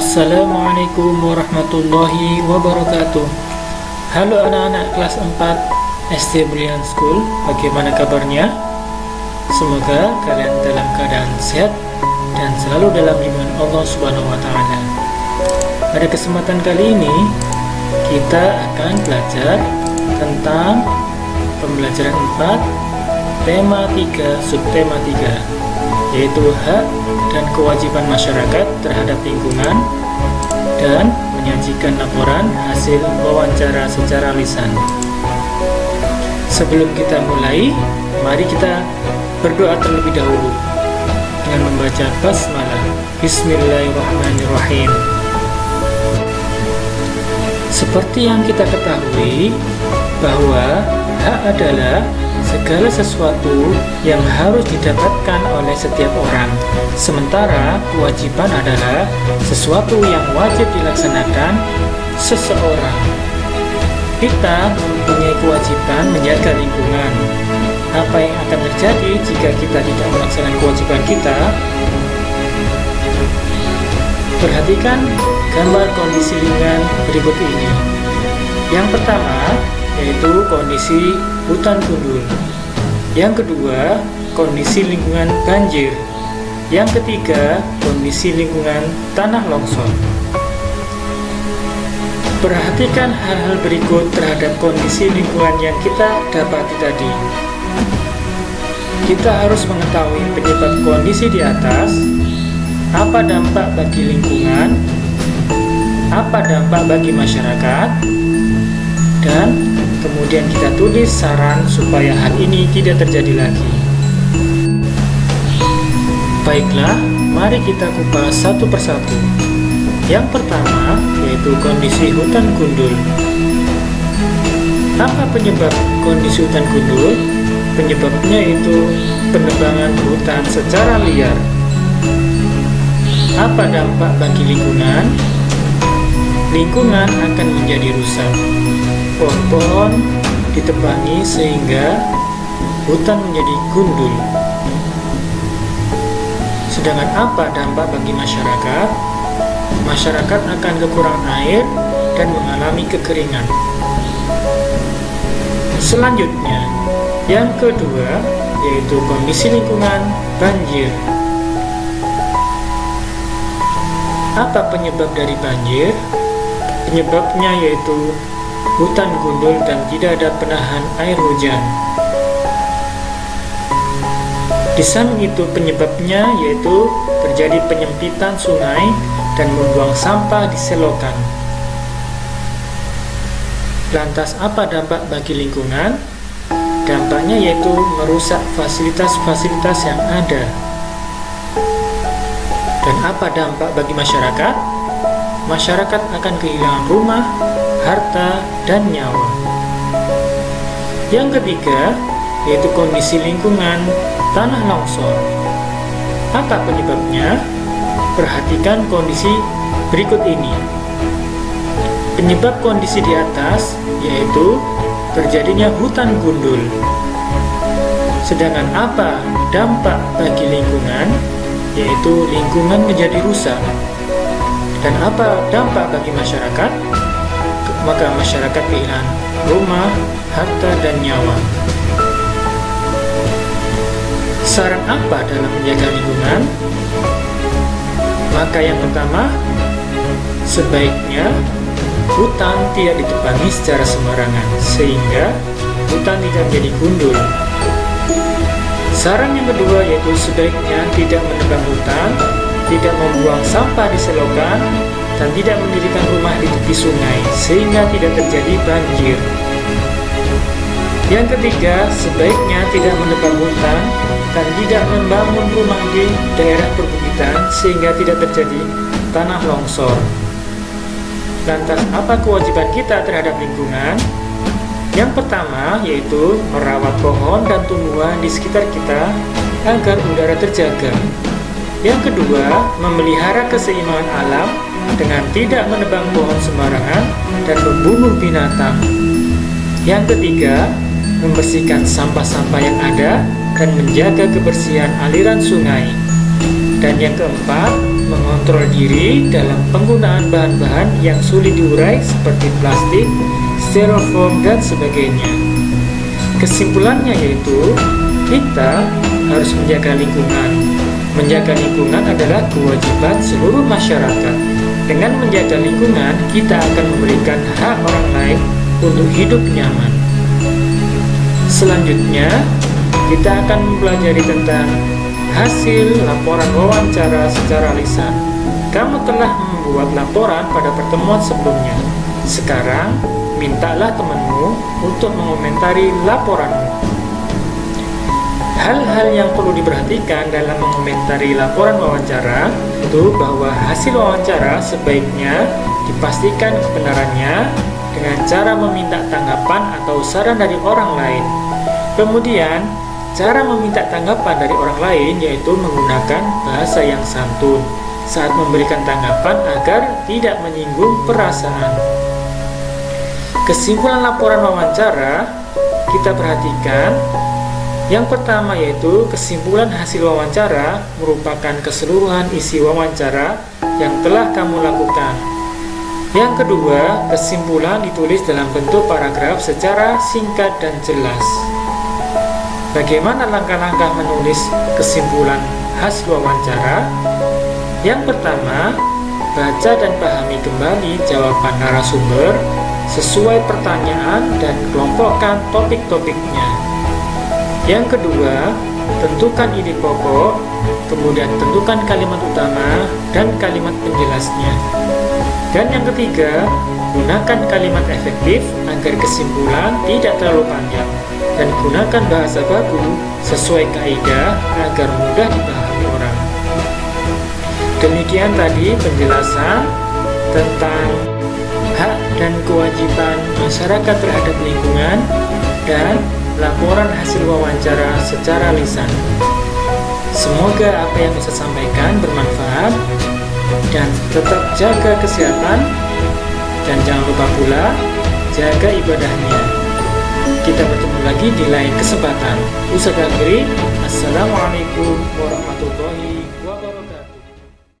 Assalamualaikum warahmatullahi wabarakatuh Halo anak-anak kelas 4 SD Brilliant School Bagaimana kabarnya? Semoga kalian dalam keadaan sehat Dan selalu dalam lindungan Allah Subhanahu Wa Taala. Pada kesempatan kali ini Kita akan belajar Tentang Pembelajaran 4 Tema 3 Subtema 3 yaitu hak dan kewajiban masyarakat terhadap lingkungan dan menyajikan laporan hasil wawancara secara lisan. Sebelum kita mulai, mari kita berdoa terlebih dahulu dengan membaca basmalah. Bismillahirrahmanirrahim. Seperti yang kita ketahui bahwa hak adalah segala sesuatu yang harus didapatkan oleh setiap orang. Sementara kewajiban adalah sesuatu yang wajib dilaksanakan seseorang. Kita mempunyai kewajiban menjaga lingkungan. Apa yang akan terjadi jika kita tidak melaksanakan kewajiban kita? Perhatikan gambar kondisi lingkungan berikut ini. Yang pertama, yaitu kondisi hutan gundul. Yang kedua, kondisi lingkungan banjir. Yang ketiga, kondisi lingkungan tanah longsor. Perhatikan hal-hal berikut terhadap kondisi lingkungan yang kita dapati tadi. Kita harus mengetahui penyebab kondisi di atas, apa dampak bagi lingkungan, apa dampak bagi masyarakat, dan Kemudian kita tulis saran supaya hal ini tidak terjadi lagi. Baiklah, mari kita kupas satu persatu. Yang pertama, yaitu kondisi hutan gundul. Apa penyebab kondisi hutan gundul? Penyebabnya itu penebangan hutan secara liar. Apa dampak bagi lingkungan? Lingkungan akan menjadi rusak pohon-pohon ditebangi sehingga hutan menjadi gundul. Sedangkan apa dampak bagi masyarakat? Masyarakat akan kekurangan air dan mengalami kekeringan. Selanjutnya, yang kedua yaitu kondisi lingkungan banjir. Apa penyebab dari banjir? Penyebabnya yaitu hutan gundul dan tidak ada penahan air hujan. Di samping itu penyebabnya yaitu terjadi penyempitan sungai dan membuang sampah di selokan. Lantas apa dampak bagi lingkungan? Dampaknya yaitu merusak fasilitas-fasilitas yang ada. Dan apa dampak bagi masyarakat? Masyarakat akan kehilangan rumah, harta, dan nyawa. Yang ketiga, yaitu kondisi lingkungan tanah longsor. Apa penyebabnya? Perhatikan kondisi berikut ini. Penyebab kondisi di atas yaitu terjadinya hutan gundul. Sedangkan apa dampak bagi lingkungan? Yaitu lingkungan menjadi rusak. Dan apa dampak bagi masyarakat? maka masyarakat kehilangan rumah, harta, dan nyawa. Saran apa dalam menjaga lingkungan? Maka yang pertama, sebaiknya hutan tidak ditebangi secara sembarangan, sehingga hutan tidak menjadi gundul. Saran yang kedua yaitu sebaiknya tidak menebang hutan, tidak membuang sampah di selokan, dan tidak mendirikan rumah di tepi sungai sehingga tidak terjadi banjir. Yang ketiga, sebaiknya tidak menebang hutan dan tidak membangun rumah di daerah perbukitan sehingga tidak terjadi tanah longsor. Lantas, apa kewajiban kita terhadap lingkungan? Yang pertama yaitu merawat pohon dan tumbuhan di sekitar kita agar udara terjaga. Yang kedua, memelihara keseimbangan alam dengan tidak menebang pohon sembarangan dan membunuh binatang. Yang ketiga, membersihkan sampah-sampah yang ada dan menjaga kebersihan aliran sungai. Dan yang keempat, mengontrol diri dalam penggunaan bahan-bahan yang sulit diurai seperti plastik, styrofoam, dan sebagainya. Kesimpulannya yaitu, kita harus menjaga lingkungan. Menjaga lingkungan adalah kewajiban seluruh masyarakat. Dengan menjaga lingkungan, kita akan memberikan hak orang lain untuk hidup nyaman. Selanjutnya, kita akan mempelajari tentang hasil laporan wawancara secara lisan. Kamu telah membuat laporan pada pertemuan sebelumnya. Sekarang, mintalah temanmu untuk mengomentari laporanmu. Hal-hal yang perlu diperhatikan dalam mengomentari laporan wawancara itu bahwa hasil wawancara sebaiknya dipastikan kebenarannya dengan cara meminta tanggapan atau saran dari orang lain. Kemudian, cara meminta tanggapan dari orang lain yaitu menggunakan bahasa yang santun saat memberikan tanggapan agar tidak menyinggung perasaan. Kesimpulan laporan wawancara kita perhatikan yang pertama yaitu kesimpulan hasil wawancara merupakan keseluruhan isi wawancara yang telah kamu lakukan. Yang kedua, kesimpulan ditulis dalam bentuk paragraf secara singkat dan jelas. Bagaimana langkah-langkah menulis kesimpulan hasil wawancara? Yang pertama, baca dan pahami kembali jawaban narasumber sesuai pertanyaan dan kelompokkan topik-topiknya. Yang kedua, tentukan ide pokok, kemudian tentukan kalimat utama dan kalimat penjelasnya. Dan yang ketiga, gunakan kalimat efektif agar kesimpulan tidak terlalu panjang dan gunakan bahasa baku sesuai kaidah agar mudah dipahami orang. Demikian tadi penjelasan tentang hak dan kewajiban masyarakat terhadap lingkungan dan laporan hasil wawancara secara lisan. Semoga apa yang saya sampaikan bermanfaat dan tetap jaga kesehatan. Dan jangan lupa pula jaga ibadahnya. Kita bertemu lagi di lain kesempatan. Ustaz Assalamualaikum warahmatullahi